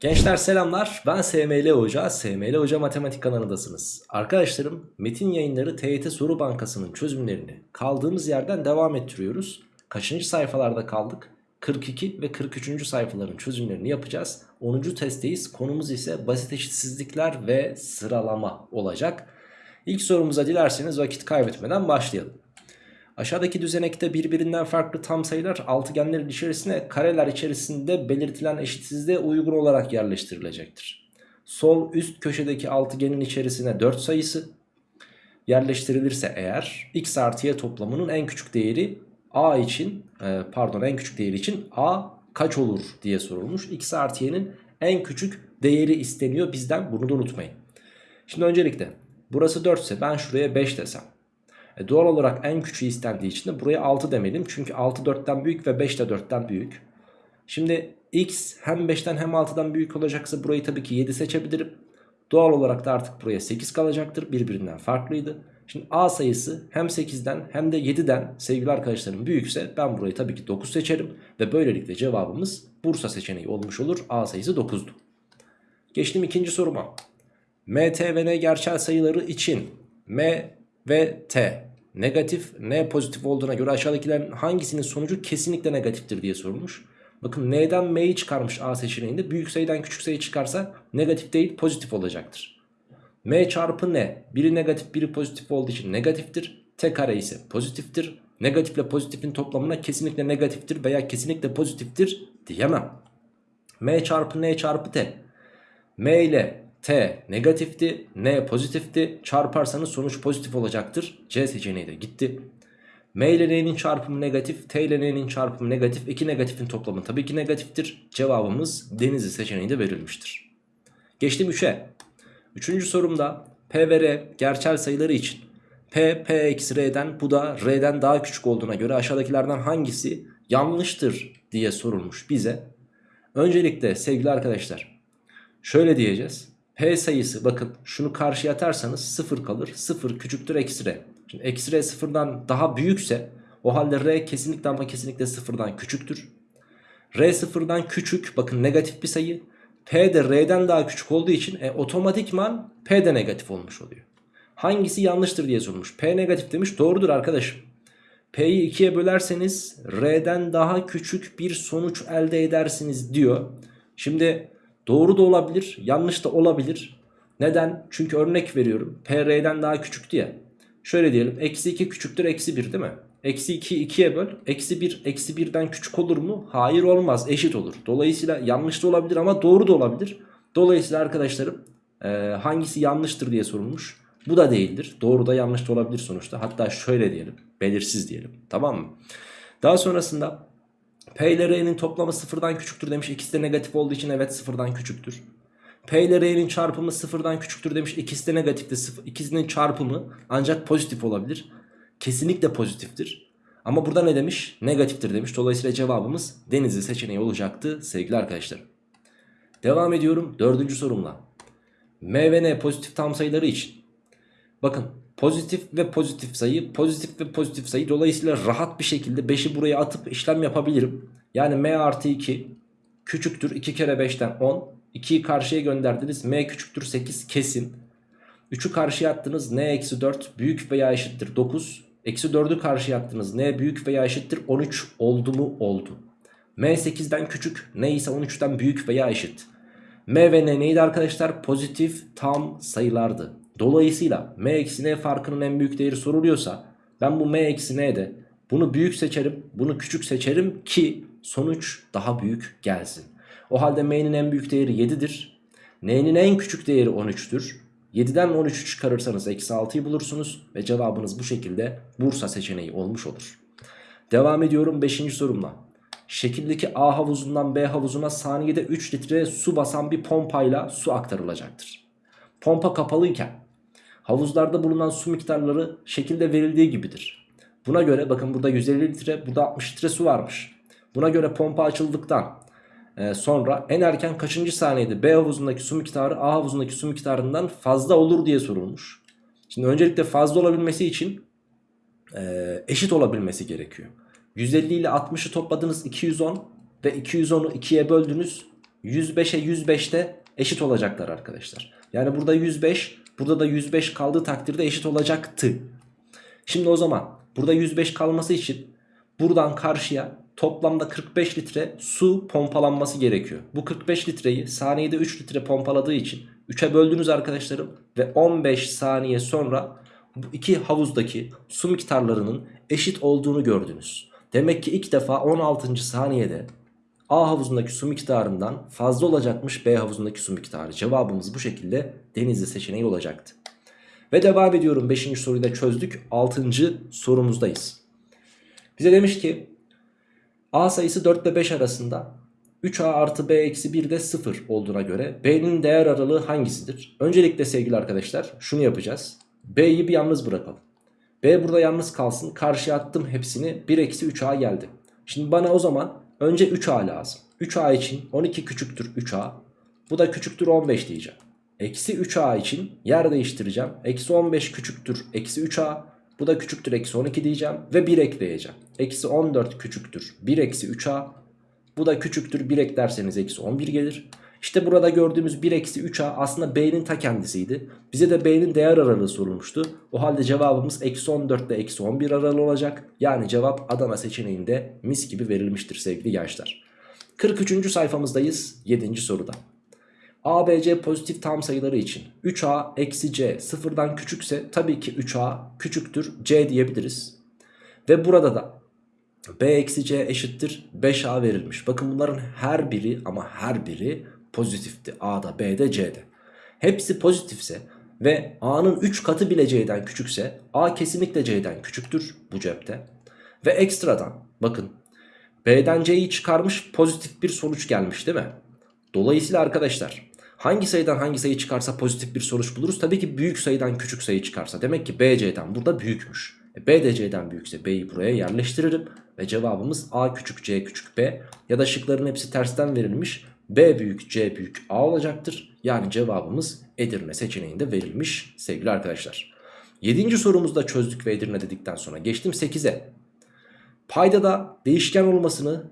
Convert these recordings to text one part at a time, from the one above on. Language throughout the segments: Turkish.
Gençler selamlar ben SML Hoca, SML Hoca Matematik kanalındasınız. Arkadaşlarım Metin Yayınları TYT Soru Bankası'nın çözümlerini kaldığımız yerden devam ettiriyoruz. Kaçıncı sayfalarda kaldık? 42 ve 43. sayfaların çözümlerini yapacağız. 10. testteyiz. Konumuz ise basit eşitsizlikler ve sıralama olacak. İlk sorumuza dilerseniz vakit kaybetmeden başlayalım. Aşağıdaki düzenekte birbirinden farklı tam sayılar altıgenlerin içerisine kareler içerisinde belirtilen eşitsizliğe uygun olarak yerleştirilecektir. Sol üst köşedeki altıgenin içerisine 4 sayısı yerleştirilirse eğer x artı y toplamının en küçük değeri a için e, pardon en küçük değeri için a kaç olur diye sorulmuş. x artı y'nin en küçük değeri isteniyor bizden bunu da unutmayın. Şimdi öncelikle burası 4 ise ben şuraya 5 desem. E doğal olarak en küçüğü istendiği için de buraya 6 demeliyim. Çünkü 6 4'ten büyük ve 5 de 4'ten büyük. Şimdi x hem 5'ten hem 6'dan büyük olacaksa burayı tabii ki 7 seçebilirim. Doğal olarak da artık buraya 8 kalacaktır. Birbirinden farklıydı. Şimdi a sayısı hem 8'den hem de 7'den sevgili arkadaşlarım büyükse ben burayı tabii ki 9 seçerim. Ve böylelikle cevabımız Bursa seçeneği olmuş olur. A sayısı 9'du. Geçtim ikinci soruma. M, T ve N gerçel sayıları için M ve T negatif N pozitif olduğuna göre aşağıdakilerin hangisinin sonucu kesinlikle negatiftir diye sorulmuş. Bakın N'den M'yi çıkarmış A seçeneğinde büyük sayıdan küçük sayı çıkarsa negatif değil pozitif olacaktır. M çarpı N biri negatif biri pozitif olduğu için negatiftir. T kare ise pozitiftir. Negatifle pozitifin toplamına kesinlikle negatiftir veya kesinlikle pozitiftir diyemem. M çarpı N çarpı T. M ile T negatifti, N pozitifti. Çarparsanız sonuç pozitif olacaktır. C seçeneği de gitti. M ile N'nin çarpımı negatif, T ile N'nin çarpımı negatif. İki negatifin toplamı tabii ki negatiftir. Cevabımız Denizli seçeneği de verilmiştir. Geçtim 3'e. Üçüncü sorumda P ve R gerçel sayıları için P, P eksi R'den bu da R'den daha küçük olduğuna göre aşağıdakilerden hangisi yanlıştır diye sorulmuş bize. Öncelikle sevgili arkadaşlar şöyle diyeceğiz. P sayısı bakın şunu karşıya atarsanız 0 kalır. 0 küçüktür eksi R. Şimdi eksi R sıfırdan daha büyükse o halde R kesinlikle ama kesinlikle sıfırdan küçüktür. R sıfırdan küçük bakın negatif bir sayı. P de R'den daha küçük olduğu için e, otomatikman P de negatif olmuş oluyor. Hangisi yanlıştır diye sorulmuş. P negatif demiş doğrudur arkadaşım. P'yi 2'ye bölerseniz R'den daha küçük bir sonuç elde edersiniz diyor. Şimdi Doğru da olabilir, yanlış da olabilir. Neden? Çünkü örnek veriyorum. P R'den daha küçüktü ya. Şöyle diyelim. Eksi 2 küçüktür eksi 1 değil mi? Eksi 2'yi 2'ye böl. Eksi 1 eksi 1'den küçük olur mu? Hayır olmaz. Eşit olur. Dolayısıyla yanlış da olabilir ama doğru da olabilir. Dolayısıyla arkadaşlarım e, hangisi yanlıştır diye sorulmuş. Bu da değildir. Doğru da yanlış da olabilir sonuçta. Hatta şöyle diyelim. Belirsiz diyelim. Tamam mı? Daha sonrasında P ile R'nin toplamı sıfırdan küçüktür demiş. İkisi de negatif olduğu için evet sıfırdan küçüktür. P ile R'nin çarpımı sıfırdan küçüktür demiş. İkisi de negatifti. İkisinin çarpımı ancak pozitif olabilir. Kesinlikle pozitiftir. Ama burada ne demiş? Negatiftir demiş. Dolayısıyla cevabımız Denizli seçeneği olacaktı sevgili arkadaşlar. Devam ediyorum dördüncü sorumla. M ve N pozitif tam sayıları için. Bakın Pozitif ve pozitif sayı, pozitif ve pozitif sayı. Dolayısıyla rahat bir şekilde 5'i buraya atıp işlem yapabilirim. Yani m artı 2 küçüktür 2 kere 5'ten 10. 2'yi karşıya gönderdiniz. m küçüktür 8 kesin. 3'ü karşıya attınız. n eksi 4 büyük veya eşittir 9. Eksi 4'ü karşıya attınız. n büyük veya eşittir 13 oldu mu? Oldu. m 8'den küçük. n ise 13'ten büyük veya eşit. m ve n neydi arkadaşlar? Pozitif tam sayılardı. Dolayısıyla m eksi n farkının en büyük değeri soruluyorsa ben bu m eksi n'de bunu büyük seçerim bunu küçük seçerim ki sonuç daha büyük gelsin. O halde m'nin en büyük değeri 7'dir. n'nin en küçük değeri 13'tür. 7'den 13'ü çıkarırsanız eksi 6'yı bulursunuz ve cevabınız bu şekilde Bursa seçeneği olmuş olur. Devam ediyorum 5. sorumla. Şekildeki A havuzundan B havuzuna saniyede 3 litre su basan bir pompayla su aktarılacaktır. Pompa kapalıyken Havuzlarda bulunan su miktarları şekilde verildiği gibidir. Buna göre bakın burada 150 litre burada 60 litre su varmış. Buna göre pompa açıldıktan e, sonra en erken kaçıncı saniyede B havuzundaki su miktarı A havuzundaki su miktarından fazla olur diye sorulmuş. Şimdi öncelikle fazla olabilmesi için e, eşit olabilmesi gerekiyor. 150 ile 60'ı topladınız 210 ve 210'u 2'ye böldünüz 105'e 105 de eşit olacaklar arkadaşlar. Yani burada 105 burada da 105 kaldığı takdirde eşit olacaktı. Şimdi o zaman burada 105 kalması için buradan karşıya toplamda 45 litre su pompalanması gerekiyor. Bu 45 litreyi saniyede 3 litre pompaladığı için 3'e böldünüz arkadaşlarım ve 15 saniye sonra bu iki havuzdaki su miktarlarının eşit olduğunu gördünüz. Demek ki ilk defa 16. saniyede A havuzundaki su miktarından fazla olacakmış B havuzundaki su miktarı. Cevabımız bu şekilde denizli seçeneği olacaktı. Ve devam ediyorum 5. soruyu da çözdük. 6. sorumuzdayız. Bize demiş ki A sayısı 4 ile 5 arasında 3A artı B eksi 1 de 0 olduğuna göre B'nin değer aralığı hangisidir? Öncelikle sevgili arkadaşlar şunu yapacağız. B'yi bir yalnız bırakalım. B burada yalnız kalsın. Karşıya attım hepsini. 1 eksi 3A geldi. Şimdi bana o zaman önce 3A lazım. 3A için 12 küçüktür 3A. Bu da küçüktür 15 diyeceğim. Eksi 3A için yer değiştireceğim. Eksi 15 küçüktür eksi 3A. Bu da küçüktür eksi 12 diyeceğim. Ve 1 ekleyeceğim. Eksi 14 küçüktür 1 eksi 3A. Bu da küçüktür 1 eklerseniz eksi 11 gelir. İşte burada gördüğümüz 1 eksi 3A aslında B'nin ta kendisiydi. Bize de B'nin değer aralığı sorulmuştu. O halde cevabımız eksi 14 ile eksi 11 aralığı olacak. Yani cevap Adana seçeneğinde mis gibi verilmiştir sevgili gençler. 43. sayfamızdayız 7. soruda. A, B, C pozitif tam sayıları için 3A eksi C sıfırdan küçükse tabii ki 3A küçüktür C diyebiliriz. Ve burada da B eksi C eşittir 5A verilmiş. Bakın bunların her biri ama her biri pozitifti. A'da, B'de, C'de. Hepsi pozitifse ve A'nın 3 katı bile C'den küçükse A kesinlikle C'den küçüktür bu cepte. Ve ekstradan bakın B'den C'yi çıkarmış pozitif bir sonuç gelmiş değil mi? Dolayısıyla arkadaşlar hangi sayıdan hangi sayı çıkarsa pozitif bir sonuç buluruz? Tabii ki büyük sayıdan küçük sayı çıkarsa. Demek ki B C'den burada büyükmüş. E, B de C'den büyükse B'yi buraya yerleştiririm. Ve cevabımız A küçük C küçük B ya da şıkların hepsi tersten verilmiş. B büyük C büyük A olacaktır. Yani cevabımız Edirne seçeneğinde verilmiş sevgili arkadaşlar. 7. sorumuzda çözdük ve Edirne dedikten sonra geçtim 8'e. Paydada değişken olmasını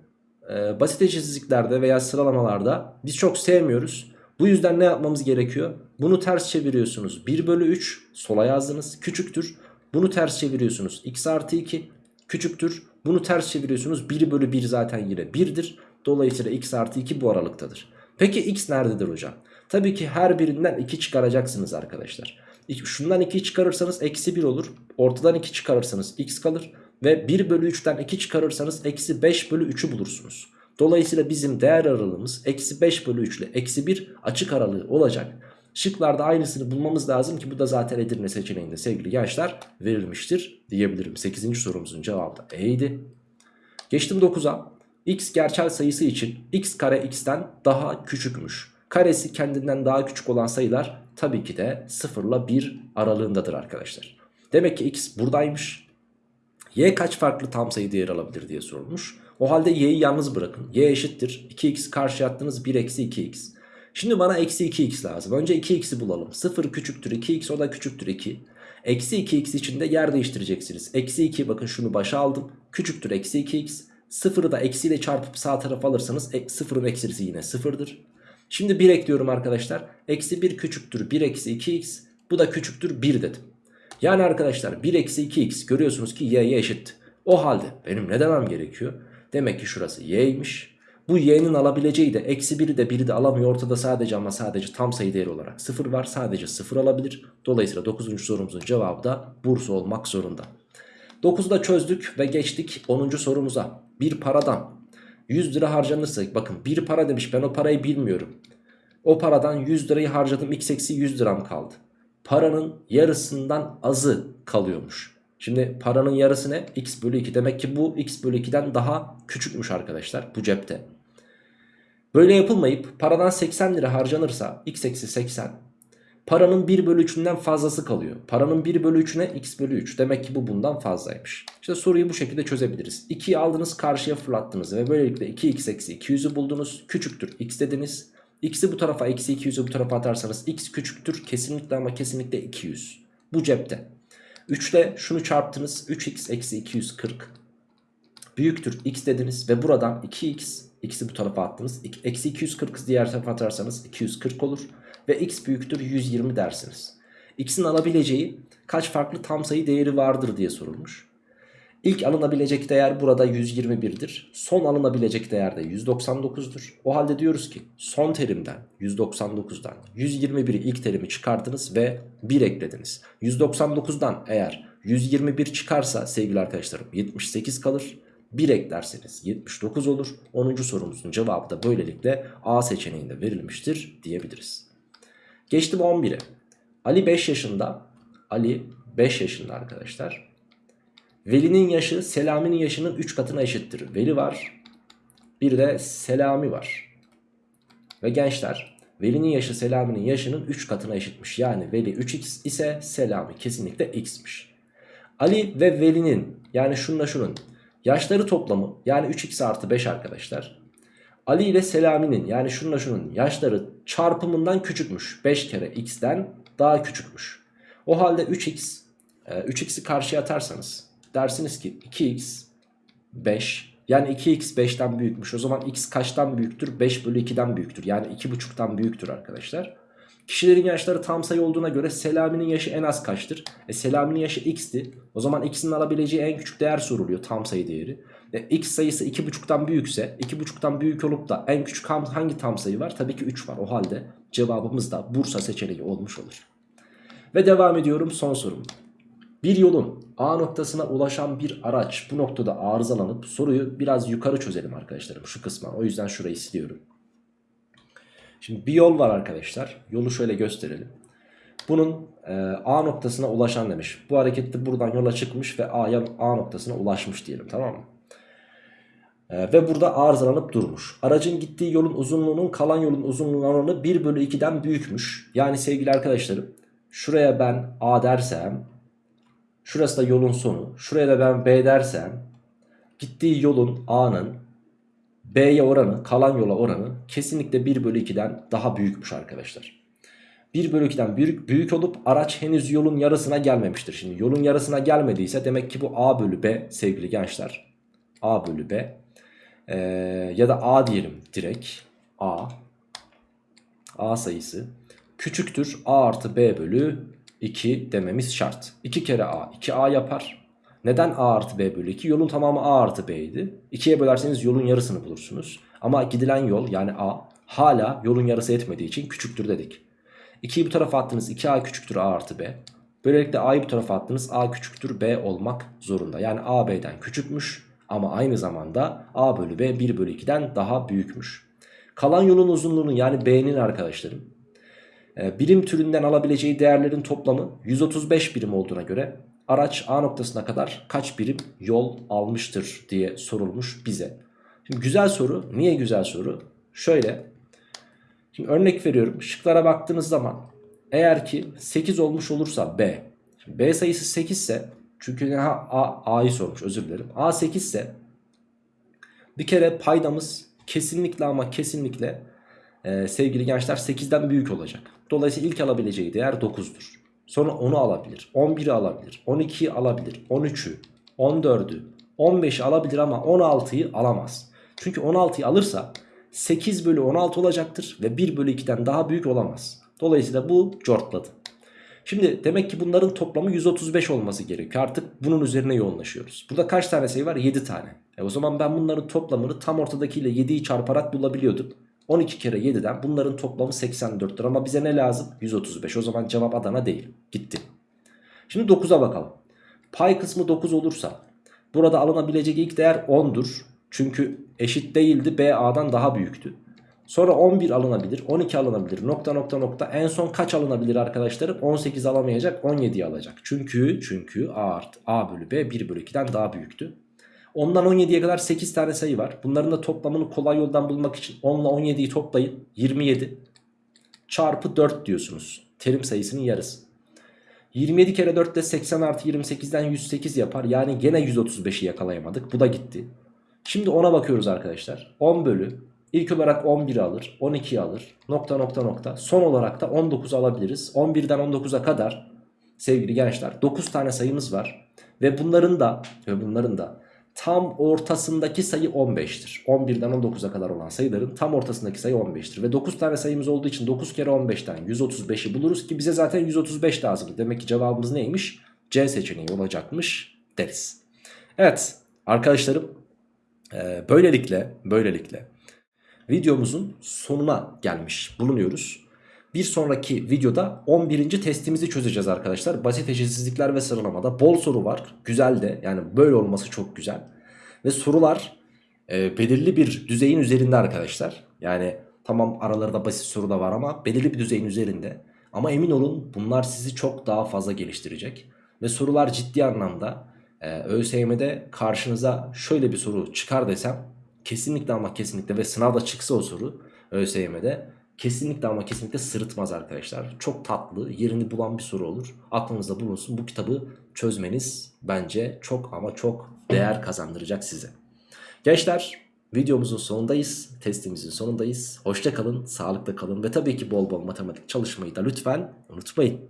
e, basit eşitsizliklerde veya sıralamalarda biz çok sevmiyoruz. Bu yüzden ne yapmamız gerekiyor? Bunu ters çeviriyorsunuz. 1 bölü 3 sola yazdınız küçüktür. Bunu ters çeviriyorsunuz. x artı 2 küçüktür. Bunu ters çeviriyorsunuz. 1 bölü 1 zaten yine 1'dir. Dolayısıyla x artı 2 bu aralıktadır. Peki x nerededir hocam? Tabii ki her birinden 2 çıkaracaksınız arkadaşlar. Şundan 2 çıkarırsanız eksi 1 olur. Ortadan 2 çıkarırsanız x kalır. Ve 1 bölü 3'ten 2 çıkarırsanız eksi 5 bölü 3'ü bulursunuz. Dolayısıyla bizim değer aralığımız eksi 5 bölü 3 ile eksi 1 açık aralığı olacak. Şıklarda aynısını bulmamız lazım ki bu da zaten Edirne seçeneğinde sevgili gençler verilmiştir diyebilirim. 8. sorumuzun cevabı da E'ydi. Geçtim 9'a. X gerçel sayısı için x kare x'ten daha küçükmüş. Karesi kendinden daha küçük olan sayılar tabii ki de 0 ile 1 aralığındadır arkadaşlar. Demek ki x buradaymış. Y kaç farklı tam sayı değer alabilir diye sorulmuş. O halde y'yi yalnız bırakın. y eşittir. 2x karşı attığınız 1 eksi 2x. Şimdi bana eksi 2x lazım. Önce 2x'i bulalım. 0 küçüktür 2x o da küçüktür 2. Eksi 2x için de yer değiştireceksiniz. Eksi 2 bakın şunu başa aldım. Küçüktür eksi 2x. 0'ı da eksiyle çarpıp sağ tarafa alırsanız 0'ın eksisi yine 0'dır. Şimdi 1 ekliyorum arkadaşlar. Eksi 1 küçüktür 1 eksi 2x. Bu da küçüktür 1 dedim. Yani arkadaşlar 1 eksi 2x görüyorsunuz ki y'ye eşit. O halde benim ne demem gerekiyor? Demek ki şurası y'ymiş. Bu y'nin alabileceği de eksi 1'i de 1'i de alamıyor. Ortada sadece ama sadece tam sayı değeri olarak 0 var. Sadece 0 alabilir. Dolayısıyla 9. sorumuzun cevabı da Bursa olmak zorunda. 9'u da çözdük ve geçtik 10. sorumuza. Bir paradan 100 lira harcanırsa bakın bir para demiş ben o parayı bilmiyorum. O paradan 100 lirayı harcadım x eksi 100 liram kaldı. Paranın yarısından azı kalıyormuş. Şimdi paranın yarısı ne? x bölü 2. Demek ki bu x bölü 2'den daha küçükmüş arkadaşlar bu cepte. Böyle yapılmayıp paradan 80 lira harcanırsa x eksi 80 paranın 1 bölü 3'ünden fazlası kalıyor. Paranın 1 bölü 3'üne x bölü 3 demek ki bu bundan fazlaymış. İşte soruyu bu şekilde çözebiliriz. 2'yi aldınız karşıya fırlattınız ve böylelikle 2x eksi 200'ü buldunuz. Küçüktür x dediniz. X'i bu tarafa eksi 200'ü bu tarafa atarsanız x küçüktür kesinlikle ama kesinlikle 200. Bu cepte. 3 ile şunu çarptınız 3x eksi 240 büyüktür x dediniz ve buradan 2x X'i bu tarafa attınız. Eksi 240'ı diğer tarafa atarsanız 240 olur. Ve X büyüktür 120 dersiniz. X'in alabileceği kaç farklı tam sayı değeri vardır diye sorulmuş. İlk alınabilecek değer burada 121'dir. Son alınabilecek değer de 199'dur. O halde diyoruz ki son terimden 199'dan 121'i ilk terimi çıkardınız ve 1 eklediniz. 199'dan eğer 121 çıkarsa sevgili arkadaşlarım 78 kalır. 1 eklerseniz 79 olur. 10. sorumuzun cevabı da böylelikle A seçeneğinde verilmiştir diyebiliriz. Geçtim 11'e. Ali 5 yaşında. Ali 5 yaşında arkadaşlar. Veli'nin yaşı Selami'nin yaşının 3 katına eşittir. Veli var. Bir de Selami var. Ve gençler Veli'nin yaşı Selami'nin yaşının 3 katına eşitmiş. Yani Veli 3x ise Selami kesinlikle x'miş. Ali ve Veli'nin yani şununla şunun yaşları toplamı yani 3x artı 5 arkadaşlar. Ali ile Selami'nin yani şununla şunun yaşları çarpımından küçükmüş. 5 kere x'ten daha küçükmüş. O halde 3x, e, 3x'i karşıya atarsanız dersiniz ki 2x 5 yani 2x 5'ten büyükmüş. O zaman x kaçtan büyüktür? 5 bölü 2'den büyüktür. Yani 2,5'tan büyüktür arkadaşlar. Kişilerin yaşları tam sayı olduğuna göre Selami'nin yaşı en az kaçtır? E Selami'nin yaşı x'ti. O zaman x'in alabileceği en küçük değer soruluyor tam sayı değeri. E, x sayısı 2,5'tan büyükse 2,5'tan büyük olup da en küçük hangi tam sayı var? Tabii ki 3 var. O halde cevabımız da Bursa seçeneği olmuş olur. Ve devam ediyorum son sorum. Bir yolun A noktasına ulaşan bir araç bu noktada arızalanıp soruyu biraz yukarı çözelim arkadaşlarım şu kısma. O yüzden şurayı siliyorum. Şimdi bir yol var arkadaşlar. Yolu şöyle gösterelim. Bunun e, A noktasına ulaşan demiş. Bu harekette buradan yola çıkmış ve A'ya A noktasına ulaşmış diyelim tamam mı? E, ve burada arızalanıp durmuş. Aracın gittiği yolun uzunluğunun kalan yolun uzunluğunun oranı 1 bölü 2'den büyükmüş. Yani sevgili arkadaşlarım şuraya ben A dersem şurası da yolun sonu. Şuraya da ben B dersem gittiği yolun A'nın B'ye oranı kalan yola oranı kesinlikle 1 bölü 2'den daha büyükmüş arkadaşlar. 1 bölü 2'den büyük, büyük olup araç henüz yolun yarısına gelmemiştir. Şimdi yolun yarısına gelmediyse demek ki bu A bölü B sevgili gençler. A bölü B. Ee, ya da A diyelim direkt. A. A sayısı. Küçüktür A artı B bölü 2 dememiz şart. 2 kere A 2A yapar. Neden A artı B bölü 2? Yolun tamamı A artı B'ydi. 2'ye bölerseniz yolun yarısını bulursunuz. Ama gidilen yol yani A hala yolun yarısı etmediği için küçüktür dedik. 2'yi bu tarafa attınız 2A küçüktür A artı B. Böylelikle A'yı bu tarafa attınız A küçüktür B olmak zorunda. Yani A B'den küçükmüş ama aynı zamanda A bölü B 1 bölü 2'den daha büyükmüş. Kalan yolun uzunluğunu yani B'nin arkadaşlarım e, birim türünden alabileceği değerlerin toplamı 135 birim olduğuna göre araç A noktasına kadar kaç birim yol almıştır diye sorulmuş bize. Şimdi güzel soru. Niye güzel soru? Şöyle. Şimdi örnek veriyorum. Şıklara baktığınız zaman eğer ki 8 olmuş olursa B. B sayısı 8 ise çünkü ha, A, A'yı sormuş özür dilerim. A 8 ise bir kere paydamız kesinlikle ama kesinlikle e, sevgili gençler 8'den büyük olacak. Dolayısıyla ilk alabileceği değer 9'dur. Sonra 10'u alabilir. 11'i alabilir. 12'yi alabilir. 13'ü, 14'ü, 15'i alabilir ama 16'yı alamaz. Çünkü 16'yı alırsa 8 bölü 16 olacaktır ve 1 bölü 2'den daha büyük olamaz. Dolayısıyla bu cortladı. Şimdi demek ki bunların toplamı 135 olması gerekiyor. Artık bunun üzerine yoğunlaşıyoruz. Burada kaç tane sayı var? 7 tane. E o zaman ben bunların toplamını tam ortadakiyle 7'yi çarparak bulabiliyordum. 12 kere 7'den bunların toplamı 84'tür ama bize ne lazım? 135 o zaman cevap Adana değil gitti. Şimdi 9'a bakalım. Pay kısmı 9 olursa burada alınabilecek ilk değer 10'dur. Çünkü eşit değildi B A'dan daha büyüktü. Sonra 11 alınabilir 12 alınabilir nokta nokta nokta en son kaç alınabilir arkadaşlarım 18 alamayacak 17'yi alacak. Çünkü çünkü A, artı, A bölü B 1 bölü 2'den daha büyüktü. Ondan 17'ye kadar 8 tane sayı var. Bunların da toplamını kolay yoldan bulmak için 10 ile 17'yi toplayın. 27 çarpı 4 diyorsunuz. Terim sayısının yarısı. 27 kere 4 de 80 artı 28'den 108 yapar. Yani gene 135'i yakalayamadık. Bu da gitti. Şimdi ona bakıyoruz arkadaşlar. 10 bölü. İlk olarak 11'i alır. 12'yi alır. Nokta nokta nokta. Son olarak da 19 alabiliriz. 11'den 19'a kadar sevgili gençler 9 tane sayımız var. Ve bunların da ve bunların da tam ortasındaki sayı 15'tir. 11'den 19'a kadar olan sayıların tam ortasındaki sayı 15'tir. Ve 9 tane sayımız olduğu için 9 kere 15'ten 135'i buluruz ki bize zaten 135 lazım. Demek ki cevabımız neymiş? C seçeneği olacakmış deriz. Evet arkadaşlarım böylelikle böylelikle videomuzun sonuna gelmiş bulunuyoruz. Bir sonraki videoda 11. testimizi çözeceğiz arkadaşlar. Basit eşitsizlikler ve sıralamada bol soru var. Güzel de yani böyle olması çok güzel. Ve sorular e, belirli bir düzeyin üzerinde arkadaşlar. Yani tamam aralarında basit soru da var ama belirli bir düzeyin üzerinde. Ama emin olun bunlar sizi çok daha fazla geliştirecek. Ve sorular ciddi anlamda e, ÖSYM'de karşınıza şöyle bir soru çıkar desem kesinlikle ama kesinlikle ve sınavda çıksa o soru ÖSYM'de kesinlikle ama kesinlikle sırıtmaz arkadaşlar. Çok tatlı yerini bulan bir soru olur. Aklınızda bulunsun bu kitabı çözmeniz bence çok ama çok değer kazandıracak size. Gençler videomuzun sonundayız. Testimizin sonundayız. Hoşça kalın, kalın ve tabii ki bol bol matematik çalışmayı da lütfen unutmayın.